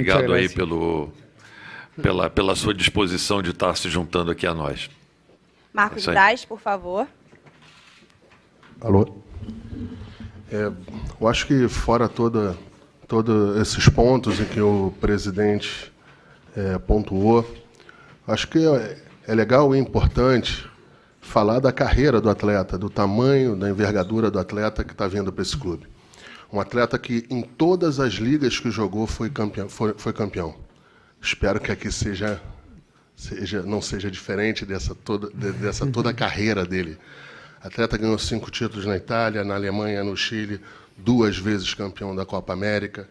Obrigado aí pelo, pela, pela sua disposição de estar se juntando aqui a nós. Marcos é Braz, por favor. Alô? É, eu acho que fora toda, todos esses pontos em que o presidente é, pontuou, acho que é, é legal e importante falar da carreira do atleta, do tamanho, da envergadura do atleta que está vindo para esse clube. Um atleta que em todas as ligas que jogou foi campeão. Foi, foi campeão. Espero que aqui seja, seja, não seja diferente dessa toda, dessa toda a carreira dele. Atleta ganhou cinco títulos na Itália, na Alemanha, no Chile, duas vezes campeão da Copa América,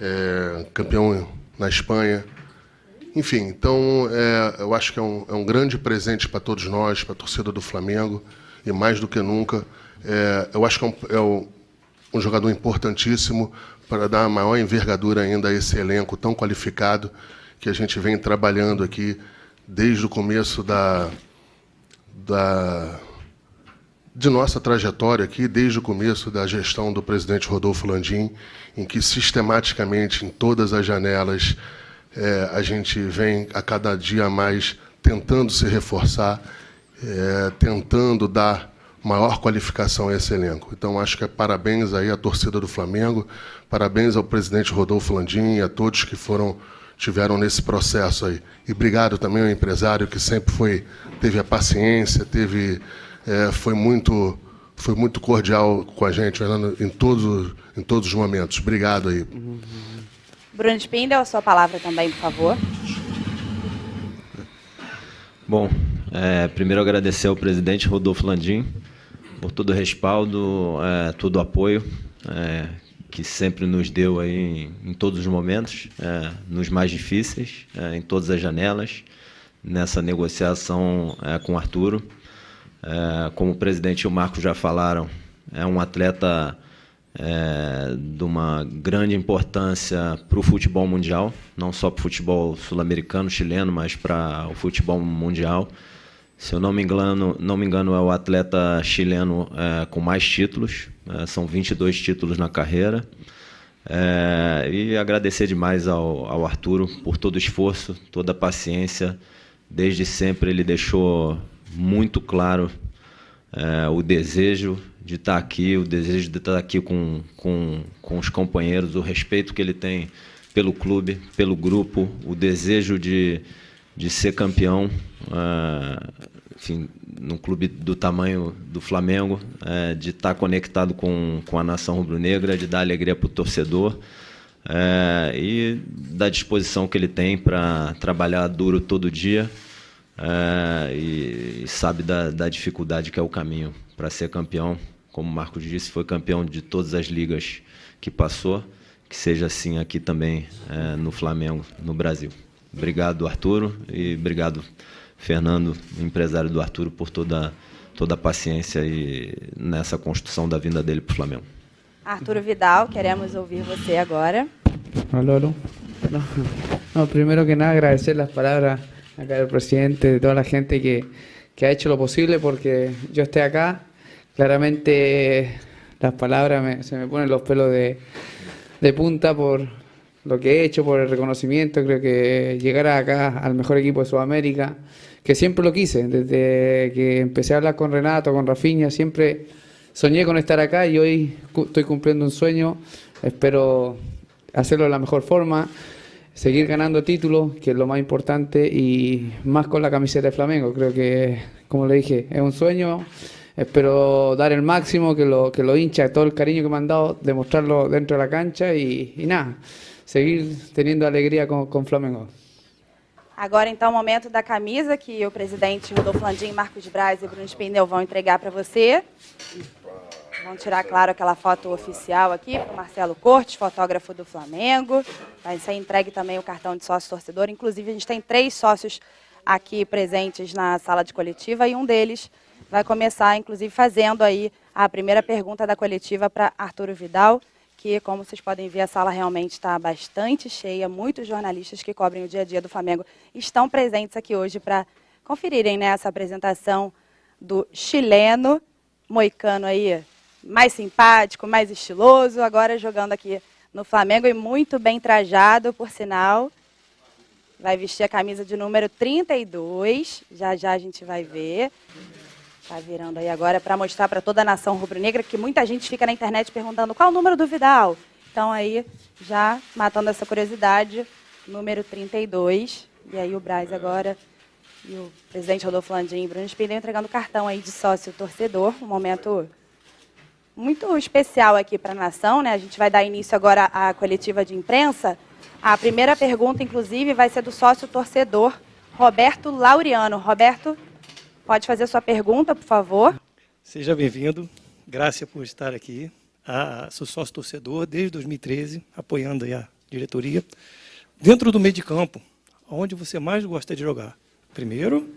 é, campeão na Espanha. Enfim, então é, eu acho que é um, é um grande presente para todos nós, para a torcida do Flamengo, e mais do que nunca, é, eu acho que é um, é um, jogador importantíssimo para dar maior envergadura ainda a esse elenco tão qualificado que a gente vem trabalhando aqui desde o começo da, da de nossa trajetória aqui, desde o começo da gestão do presidente Rodolfo Landim, em que sistematicamente, em todas as janelas, é, a gente vem a cada dia mais tentando se reforçar, é, tentando dar maior qualificação a esse elenco. Então, acho que é parabéns aí à torcida do Flamengo, parabéns ao presidente Rodolfo Landim e a todos que foram tiveram nesse processo aí. E obrigado também ao empresário que sempre foi teve a paciência, teve é, foi muito foi muito cordial com a gente Fernando, em todos em todos os momentos. Obrigado aí. Bruno Spindel, a sua palavra também, por favor. Bom, é, primeiro agradecer ao presidente Rodolfo Landim por todo o respaldo, é, todo o apoio é, que sempre nos deu aí em, em todos os momentos, é, nos mais difíceis, é, em todas as janelas, nessa negociação é, com o Arturo. É, como o presidente e o Marco já falaram, é um atleta de uma grande importância para o futebol mundial, não só para o futebol sul-americano, chileno, mas para o futebol mundial. Se eu não me engano, não me engano é o atleta chileno é, com mais títulos, é, são 22 títulos na carreira. É, e agradecer demais ao, ao Arturo por todo o esforço, toda a paciência. Desde sempre ele deixou muito claro é, o desejo de estar aqui, o desejo de estar aqui com, com, com os companheiros, o respeito que ele tem pelo clube, pelo grupo, o desejo de, de ser campeão, uh, enfim, num clube do tamanho do Flamengo, uh, de estar conectado com, com a nação rubro-negra, de dar alegria para o torcedor uh, e da disposição que ele tem para trabalhar duro todo dia é, e, e, sabe da, da, dificuldade que é o caminho para ser campeão. Como o Marcos disse, foi campeão de todas as ligas que passou, que seja assim aqui também é, no Flamengo, no Brasil. Obrigado, Arturo, e obrigado, Fernando, empresário do Arturo, por toda, toda a paciência e nessa construção da vinda dele para o Flamengo. Arturo Vidal, queremos ouvir você agora. Alô, alô. No, primero que nada, agradecer as palavras acá el presidente, de toda la gente que, que ha hecho lo posible porque yo esté acá. Claramente las palabras se me ponen los pelos de, de punta por lo que he hecho, por el reconocimiento. Creo que llegar acá al mejor equipo de Sudamérica, que siempre lo quise, desde que empecé a hablar con Renato, con Rafinha, siempre soñé con estar acá y hoy estoy cumpliendo un sueño. Espero hacerlo de la mejor forma seguir ganando títulos, que es lo más importante, y más con la camiseta de Flamengo. Creo que, como le dije, es un sueño. Espero dar el máximo, que lo, que lo hincha, todo el cariño que me han dado, demostrarlo dentro de la cancha y nada, seguir teniendo alegría con, con Flamengo. Agora, então, o momento da camisa que o presidente Rodolfo Landim, Marcos Braz e Bruno Spindel vão entregar para você. Vamos tirar, claro, aquela foto oficial aqui para Marcelo Cortes, fotógrafo do Flamengo. Vai ser entregue também o cartão de sócio torcedor. Inclusive, a gente tem três sócios aqui presentes na sala de coletiva e um deles vai começar, inclusive, fazendo aí a primeira pergunta da coletiva para Arturo Vidal, como vocês podem ver, a sala realmente está bastante cheia. Muitos jornalistas que cobrem o dia a dia do Flamengo estão presentes aqui hoje para conferirem né, essa apresentação do chileno, moicano aí, mais simpático, mais estiloso, agora jogando aqui no Flamengo e muito bem trajado, por sinal. Vai vestir a camisa de número 32. Já já a gente vai ver. Tá virando aí agora para mostrar para toda a nação rubro-negra que muita gente fica na internet perguntando qual o número do Vidal. Então aí, já matando essa curiosidade, número 32. E aí o Braz agora e o presidente Rodolfo Landim e Bruno Spindel entregando cartão aí de sócio torcedor, um momento muito especial aqui para a nação, né? A gente vai dar início agora à coletiva de imprensa. A primeira pergunta, inclusive, vai ser do sócio torcedor Roberto Laureano. Roberto, pode fazer sua pergunta, por favor. Seja bem-vindo. Graças por estar aqui. Ah, sou sócio torcedor desde 2013, apoiando a diretoria. Dentro do meio de campo, onde você mais gosta de jogar? Primeiro,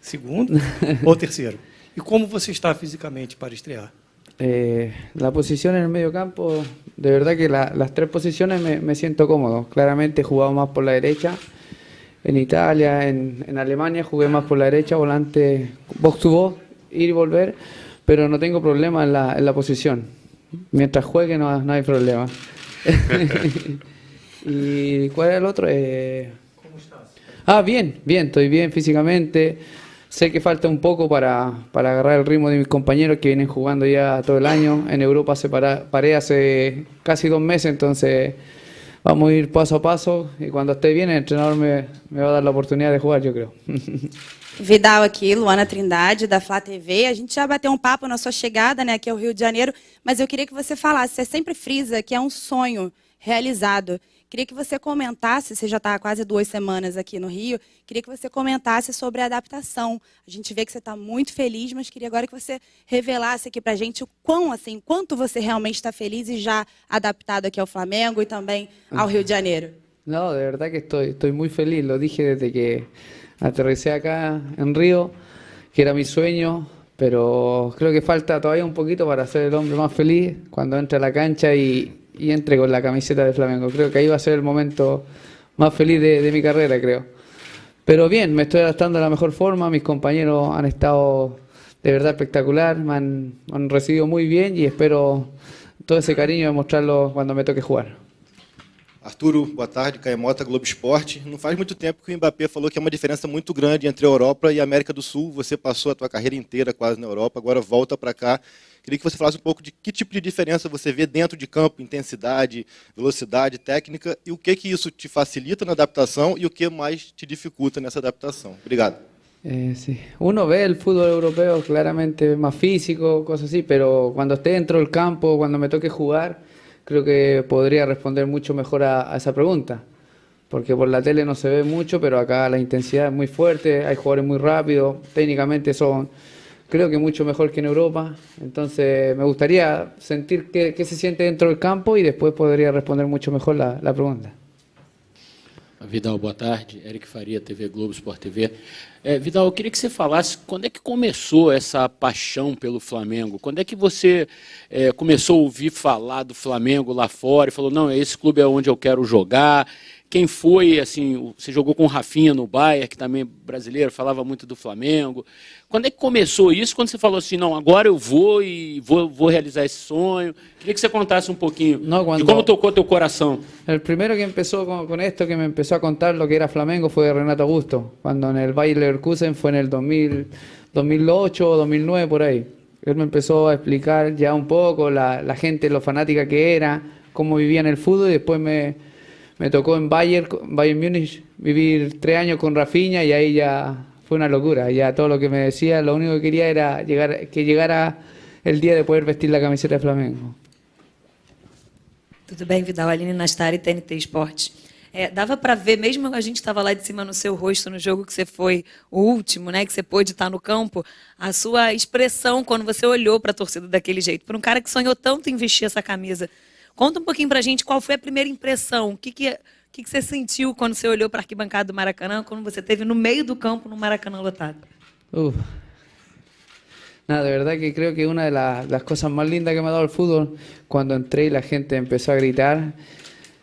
segundo ou tercero? E como você está fisicamente para estrear? Eh, la posición en el medio campo, de verdad que la, las tres posiciones me, me, siento cómodo. Claramente he jugado más por la derecha. En Italia, en, en, Alemania jugué más por la derecha, volante box to box, ir y volver, pero no tengo problema en la, en la posición. Mientras juegue no, no hay problema. ¿Y cuál era el otro? Eh, ¿Cómo estás? Ah, bien, bien, estoy bien físicamente. Sé que falta un poco para, para, agarrar el ritmo de mis compañeros que vienen jugando ya todo el año. En Europa se para, paré hace casi dos meses, entonces vamos a ir paso a paso y cuando esté bien el entrenador me, me va a dar la oportunidad de jugar, yo creo. Vidal aqui, Luana Trindade, da Flá TV. A gente já bateu um papo na sua chegada né, aqui ao Rio de Janeiro, mas eu queria que você falasse, você sempre frisa que é um sonho realizado. Queria que você comentasse, você já está há quase duas semanas aqui no Rio, queria que você comentasse sobre a adaptação. A gente vê que você está muito feliz, mas queria agora que você revelasse aqui para a gente o quão, assim, quanto você realmente está feliz e já adaptado aqui ao Flamengo e também ao Rio de Janeiro. No, de verdad que estoy, estoy muy feliz, lo dije desde que aterricé acá en Río, que era mi sueño, pero creo que falta todavía un poquito para ser el hombre más feliz cuando entre a la cancha y, y entre con la camiseta de Flamengo. Creo que ahí va a ser el momento más feliz de, mi carrera, creo. Pero bien, me estoy adaptando de la mejor forma, mis compañeros han estado de verdad espectacular, me han, me han recibido muy bien y espero todo ese cariño demostrarlo cuando me toque jugar. Arturo, boa tarde, Caemota, Globo Esporte. Não faz muito tempo que o Mbappé falou que é uma diferença muito grande entre a Europa e a América do Sul. Você passou a tua carreira inteira quase na Europa, agora volta para cá. Queria que você falasse um pouco de que tipo de diferença você vê dentro de campo, intensidade, velocidade, técnica, e o que, que isso te facilita na adaptação e o que mais te dificulta nessa adaptação. Obrigado. Eh, sí. Uno ve el fútbol europeo claramente más físico, cosas así, pero cuando esté dentro del campo, cuando me toque jugar, creo que podría responder mucho mejor a, a, esa pregunta. Porque por la tele no se ve mucho, pero acá la intensidad es muy fuerte, hay jugadores muy rápidos, técnicamente son, creo que mucho mejor que en Europa. Entonces me gustaría sentir qué, qué se siente dentro del campo y después podría responder mucho mejor la, la pregunta. Vidal, boa tarde. Eric Faria, TV Globo, Sport TV. É, Vidal, eu queria que você falasse quando é que começou essa paixão pelo Flamengo? Quando é que você é, começou a ouvir falar do Flamengo lá fora e falou, não, esse clube é onde eu quero jogar? Quem foi, assim, você jogou com o Rafinha no Bayern, que também é brasileiro, falava muito do Flamengo. Quando é que começou isso? Quando você falou assim, não, agora eu vou e vou, vou realizar esse sonho. Queria que você contasse um pouquinho no, cuando, de como tocou teu coração. El primero que empezó con, con, esto, que me empezó a contar lo que era Flamengo, fue Renato Augusto, cuando en el Bayer Leverkusen el 2000, 2008 o 2009, por ahí. Él me empezó a explicar un poco la, la gente, lo fanática que era, cómo vivía en el fútbol y después me, me tocó en Bayern, Bayern Múnich vivir tres años con Rafinha y ahí ya fue una locura. Ya todo lo que me decía, lo único que quería era llegar, que llegara el día de poder vestir la camiseta de Flamengo. Tudo bem, Vidal? Aline Nastari, TNT Esportes. É, dava para ver, mesmo a gente estava lá de cima no seu rosto, no jogo que você foi o último, né, que você pôde estar no campo, a sua expressão quando você olhou para a torcida daquele jeito. Para um cara que sonhou tanto em vestir essa camisa. Conta um pouquinho para a gente qual foi a primeira impressão, o que, que, que, que você sentiu quando você olhou para a arquibancada do Maracanã, quando você esteve no meio do campo no Maracanã lotado. Nada, de verdad que creo que una de la, las cosas más lindas que me ha dado el fútbol, cuando entré y la gente empezó a gritar,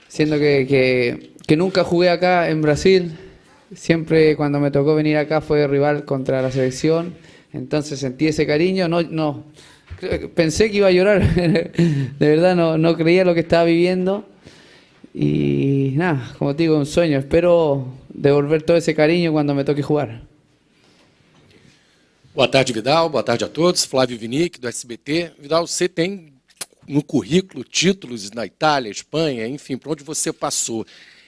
siendo que, que, que nunca jugué acá en Brasil, siempre cuando me tocó venir acá fue rival contra la selección, entonces sentí ese cariño, no, no, pensé que iba a llorar, de verdad no, no creía lo que estaba viviendo, Y nada, como te digo, un sueño. Espero devolver todo ese cariño cuando me toque jugar. Boa tarde, Vidal. Boa tarde a todos. Flávio Vinic, do SBT. Vidal, você tem no currículo títulos na Itália, Espanha, enfim, para onde você passou.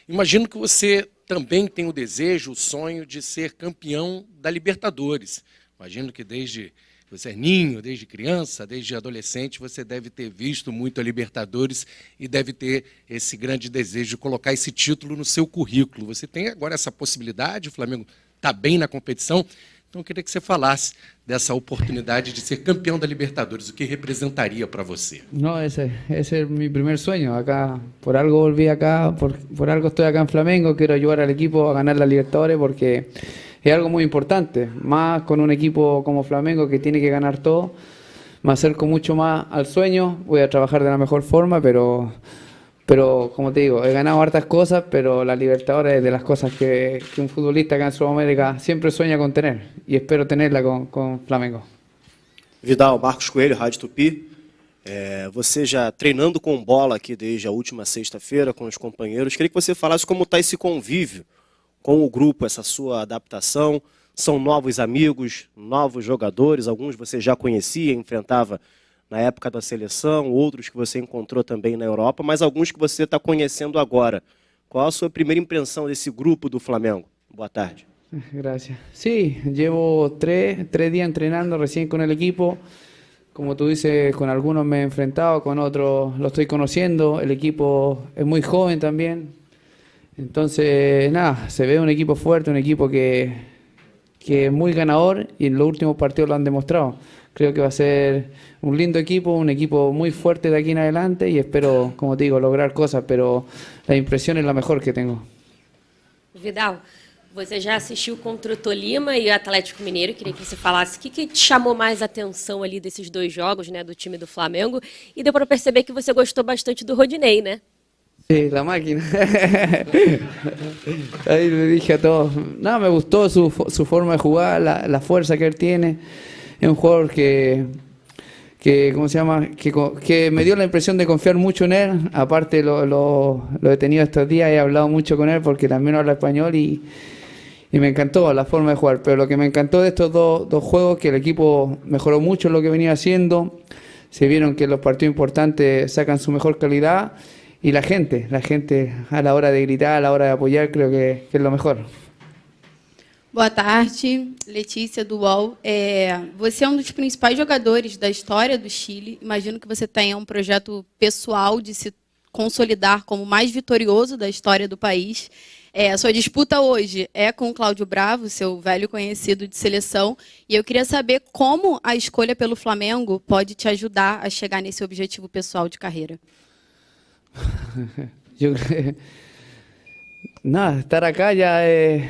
Imagino que você também tem o desejo, o sonho de ser campeão da Libertadores. Imagino que desde você é ninho, desde criança, desde adolescente, você deve ter visto muito a Libertadores e deve ter esse grande desejo de colocar esse título no seu currículo. Você tem agora essa possibilidade, o Flamengo está bem na competição. Então, eu queria que você falasse dessa oportunidade de ser campeão da Libertadores, o que representaria para você. No, ese, ese es mi primer sueño. Acá, por algo volví acá, por, por algo estoy acá en Flamengo. Quiero ayudar al equipo a ganar la Libertadores porque es algo muy importante. Más con un equipo como Flamengo que tiene que ganar todo. Me acerco mucho más al sueño. Voy a trabajar de la mejor forma, pero pero como te digo, he ganado hartas cosas, pero la Libertadores es de las cosas que, que un futbolista acá en Sudamérica siempre sueña con tener y espero tenerla con, con Flamengo. Vidal, Marcos Coelho, Rádio Tupi. É, você já treinando com bola aqui desde a última sexta-feira com os companheiros, queria que você falasse como está esse convívio com o grupo, essa sua adaptação. São novos amigos, novos jogadores, alguns você já conhecia, enfrentava na época da seleção, outros que você encontrou também na Europa, mas alguns que você está conhecendo agora. Qual a sua primeira impressão desse grupo do Flamengo? Boa tarde. Gracias. Sí, llevo tres, tres días entrenando recién con el equipo. Como tú dices, con algunos me he enfrentado, con otros lo estoy conociendo. El equipo es muy joven también. Entonces, nada, se ve un equipo fuerte, un equipo que, que es muy ganador y en los últimos partidos lo han demostrado. Creo que va a ser un lindo equipo, un equipo muy fuerte de aquí en adelante y espero, como te digo, lograr cosas, pero la impresión es la mejor que tengo. Vidal, você já assistiu contra o Tolima e o Atlético Mineiro. Queria que você falasse o que, que te chamou mais atenção ali desses dois jogos, né, do time do Flamengo. E deu para perceber que você gostou bastante do Rodinei, né? Sí, la máquina. Ahí le dije a todos. No, me gustó su, su forma de jugar, la, la fuerza que él tiene. Es un jugador que, que ¿cómo se llama? Que, que me dio la impresión de confiar mucho en él. Aparte lo, lo, lo he tenido estos días, he hablado mucho con él porque también habla español y, y me encantó la forma de jugar. Pero lo que me encantó de estos dos, dos juegos que el equipo mejoró mucho en lo que venía haciendo. Se vieron que los partidos importantes sacan su mejor calidad y la gente, la gente a la hora de gritar, a la hora de apoyar, creo que, que es lo mejor. Boa tarde, Letícia do UOL. É, você é um dos principais jogadores da história do Chile. Imagino que você tenha um projeto pessoal de se consolidar como o mais vitorioso da história do país. É, a sua disputa hoje é com o Cláudio Bravo, seu velho conhecido de seleção. E eu queria saber como a escolha pelo Flamengo pode te ajudar a chegar nesse objetivo pessoal de carreira. Yo creo- Nada, estar acá ya es,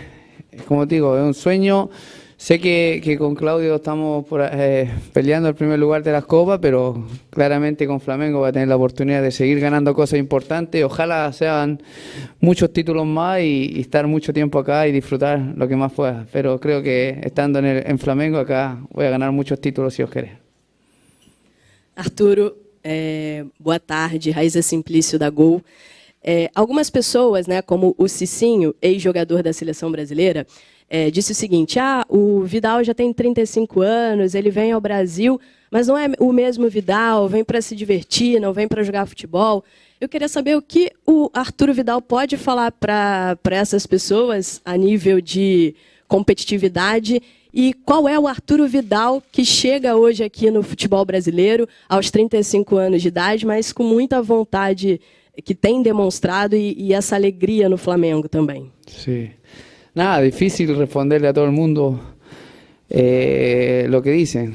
como te digo, es un sueño. Sé que, que con Claudio estamos eh, peleando el primer lugar de las copas, pero claramente con Flamengo va a tener la oportunidad de seguir ganando cosas importantes. Ojalá sean muchos títulos más y, estar mucho tiempo acá y disfrutar lo que más pueda. Pero creo que estando en, en Flamengo acá voy a ganar muchos títulos si os queréis. Arturo, é, boa tarde, Raíza Simplício da Gol. É, algumas pessoas, né, como o Cicinho, ex-jogador da seleção brasileira, é, disse o seguinte: ah, o Vidal já tem 35 anos, ele vem ao Brasil, mas não é o mesmo Vidal, vem para se divertir, não vem para jogar futebol. Eu queria saber o que o Arturo Vidal pode falar para essas pessoas a nível de competitividade e qual é o Arturo Vidal que chega hoje aqui no futebol brasileiro aos 35 anos de idade, mas com muita vontade que tem demonstrado e, e essa alegria no Flamengo também. Sí. Nada, difícil responderle a todo mundo eh, lo que dicen.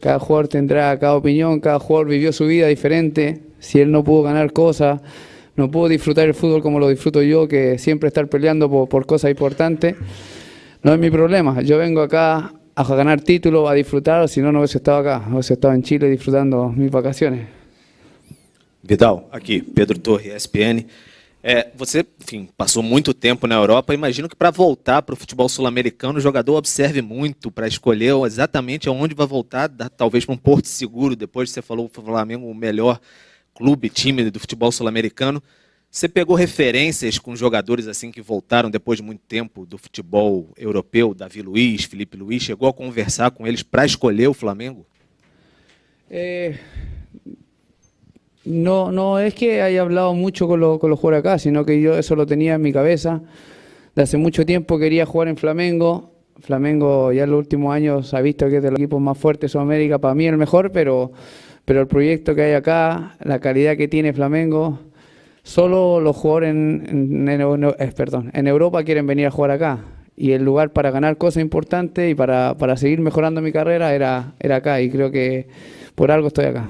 Cada jugador tendrá cada opinión, cada jugador vivió su vida diferente. Si él no pudo ganar cosas, no pudo disfrutar el fútbol como lo disfruto yo, que siempre estar peleando por, por cosas importantes, no es mi problema. Yo vengo acá a ganar títulos, a disfrutar, si no, no hubiese estado acá, hubiese estado en Chile disfrutando mis vacaciones. Vidal, aqui, Pedro Torre, ESPN. É, você, enfim, passou muito tempo na Europa. Imagino que para voltar para o futebol sul-americano, o jogador observe muito para escolher exatamente aonde vai voltar, talvez para um porto seguro. Depois você falou o Flamengo o melhor clube, time do futebol sul-americano. Você pegou referências com jogadores assim que voltaram depois de muito tempo do futebol europeu, Davi Luiz, Felipe Luiz, chegou a conversar com eles para escolher o Flamengo? Eh, no, no es que haya hablado mucho con, lo- con los jugadores acá, sino que yo eso lo tenía en mi cabeza. De hace mucho tiempo quería jugar en Flamengo. Flamengo ya en los últimos años ha visto que es de los equipos más fuertes de Sudamérica, para mí el mejor, pero, pero el proyecto que hay acá, la calidad que tiene Flamengo, solo los jugadores en, en- en eh, perdón, en Europa quieren venir a jugar acá. Y el lugar para ganar cosas importantes y para, para seguir mejorando mi carrera era, era acá. Y creo que por algo estoy acá.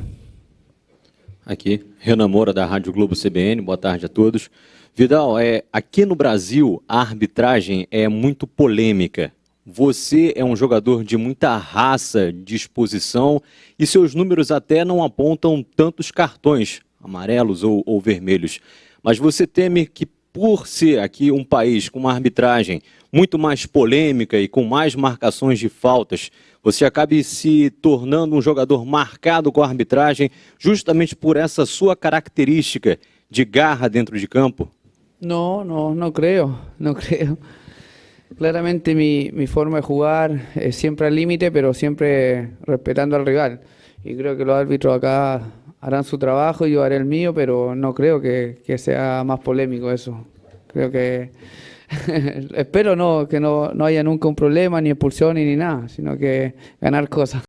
Aqui, Renan Moura, da Rádio Globo CBN, boa tarde a todos. Vidal, é, aqui no Brasil, a arbitragem é muito polêmica. Você é um jogador de muita raça, disposição, e seus números até não apontam tantos cartões, amarelos ou, ou vermelhos. Mas você teme que, por ser aqui um país com uma arbitragem muito mais polêmica e com mais marcações de faltas, você acabe se tornando um jogador marcado com a arbitragem justamente por essa sua característica de garra dentro de campo? No, no, no creo, no creo. Claramente mi, mi forma de jugar es siempre al límite, pero siempre respetando al rival. Y creo que los árbitros acá harán su trabajo y yo haré el mío, pero no creo que, que sea más polémico eso. Creo que espero no que no, no haya nunca un problema, ni expulsión ni nada, sino que ganar cosas.